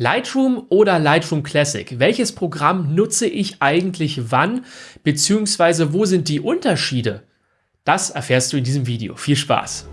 Lightroom oder Lightroom Classic? Welches Programm nutze ich eigentlich wann? Beziehungsweise wo sind die Unterschiede? Das erfährst du in diesem Video. Viel Spaß!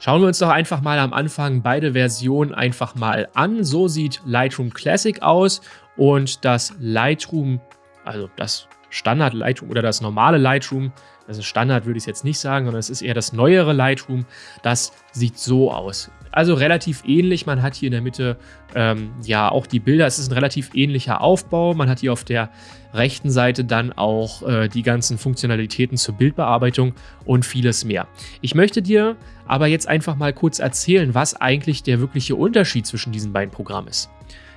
Schauen wir uns doch einfach mal am Anfang beide Versionen einfach mal an. So sieht Lightroom Classic aus und das Lightroom, also das Standard Lightroom oder das normale Lightroom, also Standard würde ich jetzt nicht sagen, sondern es ist eher das neuere Lightroom, das sieht so aus. Also relativ ähnlich, man hat hier in der Mitte ähm, ja auch die Bilder, es ist ein relativ ähnlicher Aufbau, man hat hier auf der rechten Seite dann auch äh, die ganzen Funktionalitäten zur Bildbearbeitung und vieles mehr. Ich möchte dir aber jetzt einfach mal kurz erzählen, was eigentlich der wirkliche Unterschied zwischen diesen beiden Programmen ist.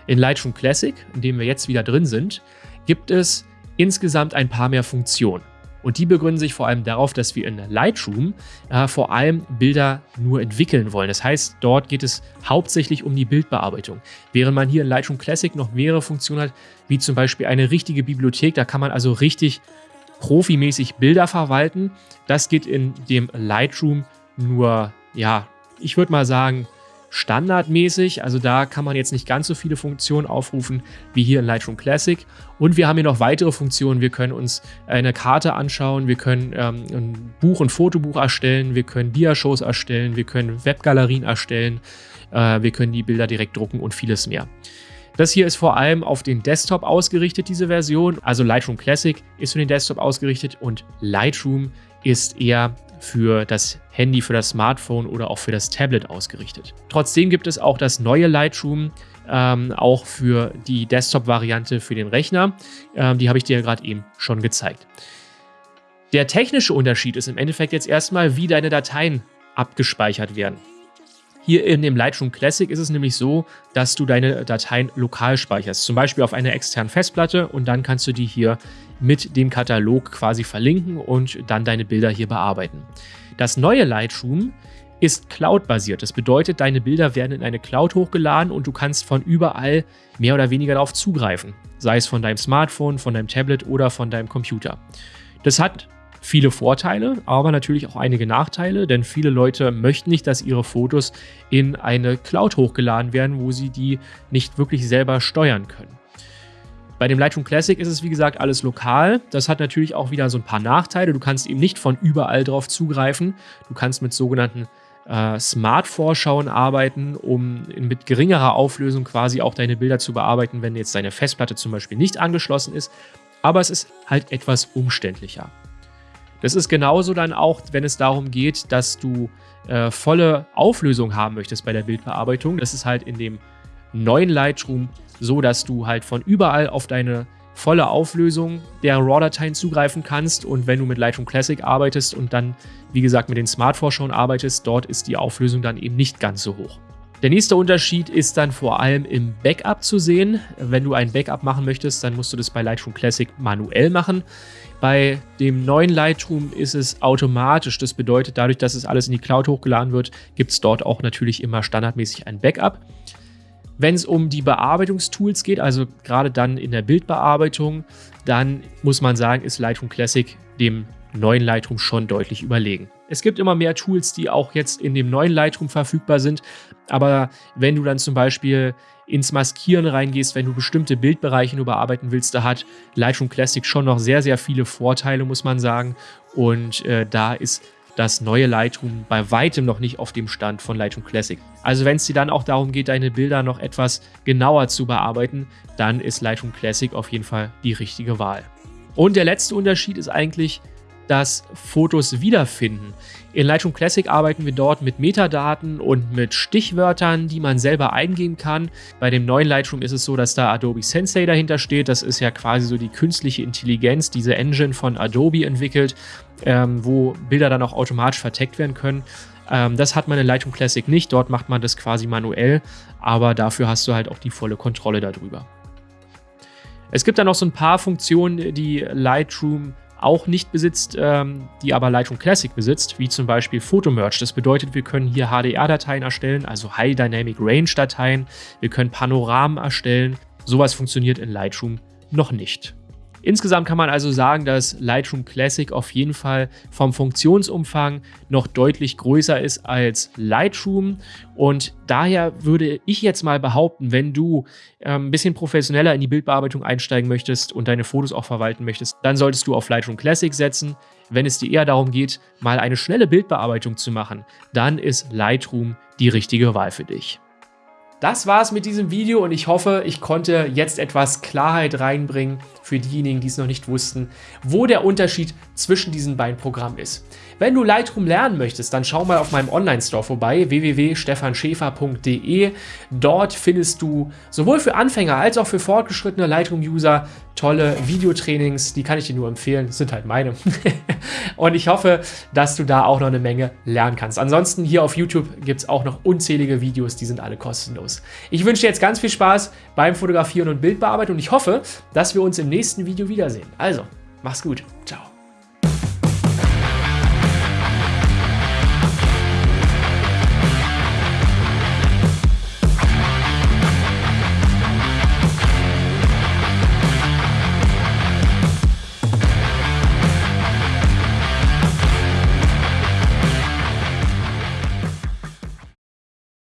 In Lightroom Classic, in dem wir jetzt wieder drin sind, gibt es insgesamt ein paar mehr Funktionen. Und die begründen sich vor allem darauf, dass wir in Lightroom äh, vor allem Bilder nur entwickeln wollen. Das heißt, dort geht es hauptsächlich um die Bildbearbeitung. Während man hier in Lightroom Classic noch mehrere Funktionen hat, wie zum Beispiel eine richtige Bibliothek, da kann man also richtig profimäßig Bilder verwalten. Das geht in dem Lightroom nur, ja, ich würde mal sagen, standardmäßig. Also da kann man jetzt nicht ganz so viele Funktionen aufrufen wie hier in Lightroom Classic. Und wir haben hier noch weitere Funktionen. Wir können uns eine Karte anschauen, wir können ähm, ein Buch, ein Fotobuch erstellen, wir können Diashows erstellen, wir können Webgalerien erstellen, äh, wir können die Bilder direkt drucken und vieles mehr. Das hier ist vor allem auf den Desktop ausgerichtet, diese Version. Also Lightroom Classic ist für den Desktop ausgerichtet und Lightroom ist eher für das Handy, für das Smartphone oder auch für das Tablet ausgerichtet. Trotzdem gibt es auch das neue Lightroom, ähm, auch für die Desktop-Variante für den Rechner. Ähm, die habe ich dir gerade eben schon gezeigt. Der technische Unterschied ist im Endeffekt jetzt erstmal, wie deine Dateien abgespeichert werden. Hier in dem Lightroom Classic ist es nämlich so, dass du deine Dateien lokal speicherst, zum Beispiel auf einer externen Festplatte und dann kannst du die hier mit dem Katalog quasi verlinken und dann deine Bilder hier bearbeiten. Das neue Lightroom ist Cloud-basiert. Das bedeutet, deine Bilder werden in eine Cloud hochgeladen und du kannst von überall mehr oder weniger darauf zugreifen. Sei es von deinem Smartphone, von deinem Tablet oder von deinem Computer. Das hat viele Vorteile, aber natürlich auch einige Nachteile, denn viele Leute möchten nicht, dass ihre Fotos in eine Cloud hochgeladen werden, wo sie die nicht wirklich selber steuern können. Bei dem Lightroom Classic ist es wie gesagt alles lokal. Das hat natürlich auch wieder so ein paar Nachteile. Du kannst eben nicht von überall drauf zugreifen. Du kannst mit sogenannten äh, Smart-Vorschauen arbeiten, um mit geringerer Auflösung quasi auch deine Bilder zu bearbeiten, wenn jetzt deine Festplatte zum Beispiel nicht angeschlossen ist. Aber es ist halt etwas umständlicher. Das ist genauso dann auch, wenn es darum geht, dass du äh, volle Auflösung haben möchtest bei der Bildbearbeitung. Das ist halt in dem neuen Lightroom so, dass du halt von überall auf deine volle Auflösung der RAW-Dateien zugreifen kannst. Und wenn du mit Lightroom Classic arbeitest und dann, wie gesagt, mit den Smart-Vorschauen arbeitest, dort ist die Auflösung dann eben nicht ganz so hoch. Der nächste Unterschied ist dann vor allem im Backup zu sehen. Wenn du ein Backup machen möchtest, dann musst du das bei Lightroom Classic manuell machen. Bei dem neuen Lightroom ist es automatisch. Das bedeutet, dadurch, dass es alles in die Cloud hochgeladen wird, gibt es dort auch natürlich immer standardmäßig ein Backup. Wenn es um die Bearbeitungstools geht, also gerade dann in der Bildbearbeitung, dann muss man sagen, ist Lightroom Classic dem neuen Lightroom schon deutlich überlegen. Es gibt immer mehr Tools, die auch jetzt in dem neuen Lightroom verfügbar sind, aber wenn du dann zum Beispiel ins Maskieren reingehst, wenn du bestimmte Bildbereiche nur bearbeiten willst, da hat Lightroom Classic schon noch sehr, sehr viele Vorteile, muss man sagen. Und äh, da ist das neue Lightroom bei weitem noch nicht auf dem Stand von Lightroom Classic. Also wenn es dir dann auch darum geht, deine Bilder noch etwas genauer zu bearbeiten, dann ist Lightroom Classic auf jeden Fall die richtige Wahl. Und der letzte Unterschied ist eigentlich, das Fotos wiederfinden. In Lightroom Classic arbeiten wir dort mit Metadaten und mit Stichwörtern, die man selber eingeben kann. Bei dem neuen Lightroom ist es so, dass da Adobe Sensei dahinter steht. Das ist ja quasi so die künstliche Intelligenz, diese Engine von Adobe entwickelt, ähm, wo Bilder dann auch automatisch verteckt werden können. Ähm, das hat man in Lightroom Classic nicht. Dort macht man das quasi manuell, aber dafür hast du halt auch die volle Kontrolle darüber. Es gibt dann noch so ein paar Funktionen, die Lightroom auch nicht besitzt, ähm, die aber Lightroom Classic besitzt, wie zum Beispiel Photomerge. Das bedeutet, wir können hier HDR-Dateien erstellen, also High Dynamic Range-Dateien. Wir können Panoramen erstellen. Sowas funktioniert in Lightroom noch nicht. Insgesamt kann man also sagen, dass Lightroom Classic auf jeden Fall vom Funktionsumfang noch deutlich größer ist als Lightroom und daher würde ich jetzt mal behaupten, wenn du äh, ein bisschen professioneller in die Bildbearbeitung einsteigen möchtest und deine Fotos auch verwalten möchtest, dann solltest du auf Lightroom Classic setzen. Wenn es dir eher darum geht, mal eine schnelle Bildbearbeitung zu machen, dann ist Lightroom die richtige Wahl für dich. Das war's mit diesem Video und ich hoffe, ich konnte jetzt etwas Klarheit reinbringen für diejenigen, die es noch nicht wussten, wo der Unterschied zwischen diesen beiden Programmen ist. Wenn du Lightroom lernen möchtest, dann schau mal auf meinem Online-Store vorbei, www.stefanschäfer.de. Dort findest du sowohl für Anfänger als auch für fortgeschrittene Lightroom-User tolle Videotrainings, die kann ich dir nur empfehlen, sind halt meine. und ich hoffe, dass du da auch noch eine Menge lernen kannst. Ansonsten hier auf YouTube gibt es auch noch unzählige Videos, die sind alle kostenlos. Ich wünsche dir jetzt ganz viel Spaß beim Fotografieren und Bildbearbeiten und ich hoffe, dass wir uns im nächsten Video wiedersehen. Also, mach's gut.